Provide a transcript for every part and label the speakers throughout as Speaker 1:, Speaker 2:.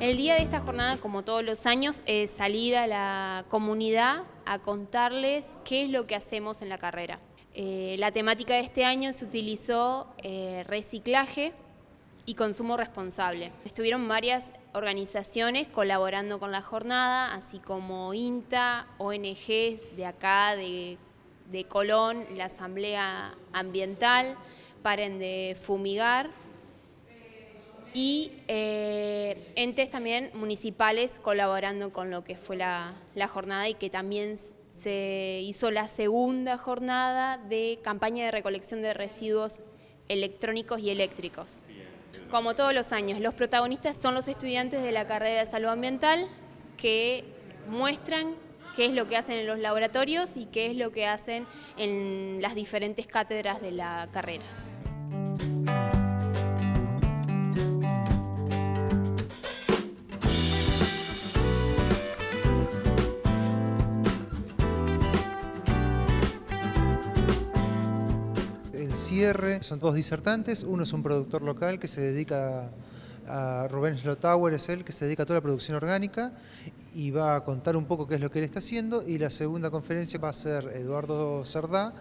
Speaker 1: El día de esta jornada, como todos los años, es salir a la comunidad a contarles qué es lo que hacemos en la carrera. Eh, la temática de este año se utilizó eh, reciclaje y consumo responsable. Estuvieron varias organizaciones colaborando con la jornada, así como INTA, ONGs de acá, de, de Colón, la Asamblea Ambiental, Paren de Fumigar, y eh, entes también municipales colaborando con lo que fue la, jornada y que también se hizo la segunda jornada de campaña de recolección de residuos electrónicos y eléctricos. Como todos los años, los protagonistas son los estudiantes de la carrera de salud ambiental que muestran qué es lo que hacen en los laboratorios y qué es lo que hacen en las diferentes cátedras de la carrera.
Speaker 2: Cierre, son todos disertantes, uno es un productor local que se dedica a Rubén Slotauer, es él que se dedica a toda la producción orgánica y va a contar un poco qué es lo que él está haciendo y la segunda conferencia va a ser Eduardo Cerdá,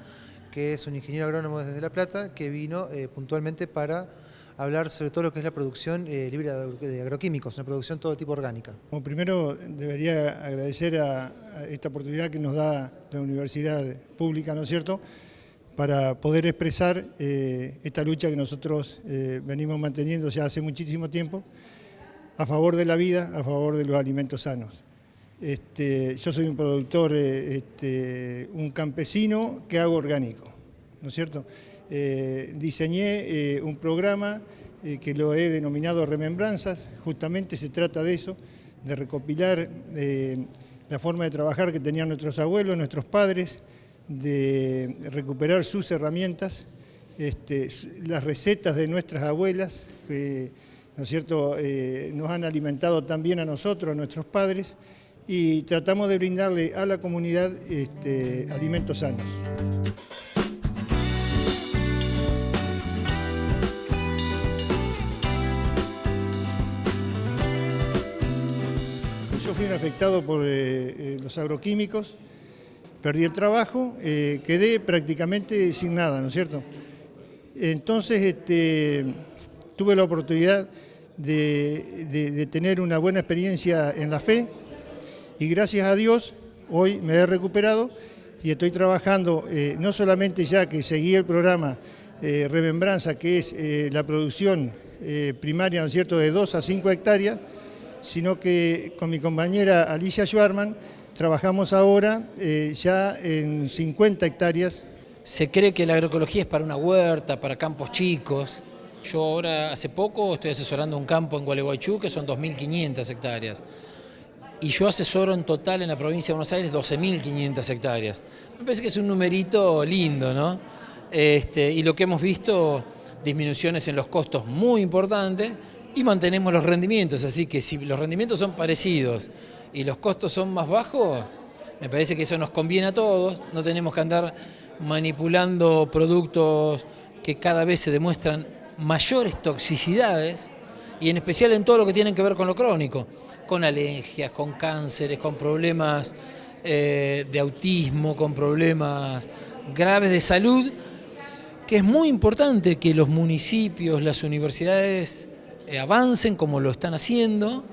Speaker 2: que es un ingeniero agrónomo desde La Plata, que vino eh, puntualmente para hablar sobre todo lo que es la producción eh, libre de agroquímicos, una producción todo tipo orgánica.
Speaker 3: Como primero debería agradecer a esta oportunidad que nos da la Universidad Pública, ¿no es cierto?, para poder expresar eh, esta lucha que nosotros eh, venimos manteniendo ya hace muchísimo tiempo a favor de la vida, a favor de los alimentos sanos. Este, yo soy un productor, eh, este, un campesino que hago orgánico, ¿no es cierto? diseñé un programa que lo he denominado Remembranzas, justamente se trata de eso, de recopilar la forma de trabajar que tenían nuestros abuelos, nuestros padres, de recuperar sus herramientas, este, las recetas de nuestras abuelas, que ¿no es cierto? Eh, nos han alimentado también a nosotros, a nuestros padres, y tratamos de brindarle a la comunidad este, alimentos sanos. Yo fui un afectado por eh, eh, los agroquímicos, perdí el trabajo, eh, quedé prácticamente sin nada, ¿no es cierto? Entonces este, tuve la oportunidad de, tener una buena experiencia en la fe y gracias a Dios hoy me he recuperado y estoy trabajando eh, no solamente ya que seguí el programa eh, Remembranza, que es la producción primaria, ¿no es cierto?, de 2 a 5 hectáreas, sino que con mi compañera Alicia Schwarman Trabajamos ahora eh, ya en 50 hectáreas.
Speaker 4: Se cree que la agroecología es para una huerta, para campos chicos. Yo ahora, hace poco, estoy asesorando un campo en Gualeguaychú que son 2.500 hectáreas. Y yo asesoro en total en la provincia de Buenos Aires 12.500 hectáreas. Me parece que es un numerito lindo, ¿no? Este, y lo que hemos visto, disminuciones en los costos muy importantes y mantenemos los rendimientos, así que si los rendimientos son parecidos y los costos son más bajos, me parece que eso nos conviene a todos, no tenemos que andar manipulando productos que cada vez se demuestran mayores toxicidades y en especial en todo lo que tiene que ver con lo crónico, con alergias, con cánceres, con problemas eh, de autismo, con problemas graves de salud, que es muy importante que los municipios, las universidades eh, avancen como lo están haciendo,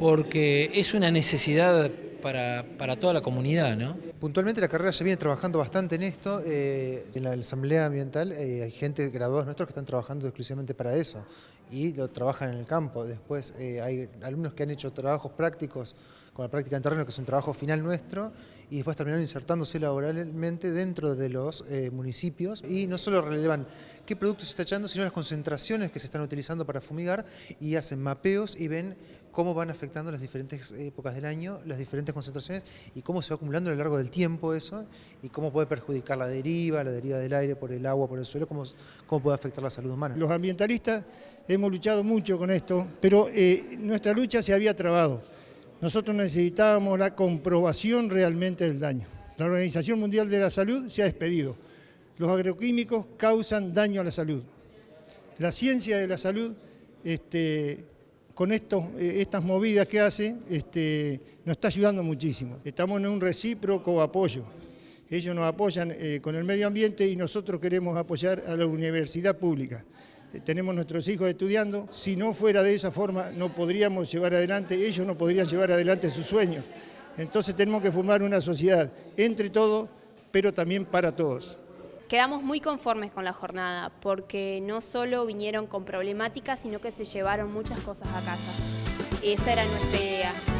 Speaker 4: porque es una necesidad para, toda la comunidad. ¿no?
Speaker 2: Puntualmente la carrera ya viene trabajando bastante en esto. Eh, en la Asamblea Ambiental eh, hay gente, graduados nuestros, que están trabajando exclusivamente para eso y lo trabajan en el campo. Después eh, hay alumnos que han hecho trabajos prácticos con la práctica en terreno, que es un trabajo final nuestro, y después terminaron insertándose laboralmente dentro de los municipios y no solo relevan qué productos se está echando, sino las concentraciones que se están utilizando para fumigar y hacen mapeos y ven cómo van afectando las diferentes épocas del año, las diferentes concentraciones y cómo se va acumulando a lo largo del tiempo eso y cómo puede perjudicar la deriva, la deriva del aire por el agua, por el suelo, cómo, cómo puede afectar la salud humana.
Speaker 3: Los ambientalistas hemos luchado mucho con esto, pero eh, nuestra lucha se había trabado. Nosotros necesitábamos la comprobación realmente del daño. La Organización Mundial de la Salud se ha despedido. Los agroquímicos causan daño a la salud. La ciencia de la salud este, con eh, estas movidas que hace, este, nos está ayudando muchísimo. Estamos en un recíproco apoyo. Ellos nos apoyan eh, con el medio ambiente y nosotros queremos apoyar a la universidad pública. Eh, tenemos nuestros hijos estudiando. Si no fuera de esa forma, no podríamos llevar adelante, ellos no podrían llevar adelante sus sueños. Entonces tenemos que formar una sociedad entre todos, pero también para todos.
Speaker 1: Quedamos muy conformes con la jornada porque no solo vinieron con problemáticas, sino que se llevaron muchas cosas a casa. Esa era nuestra idea.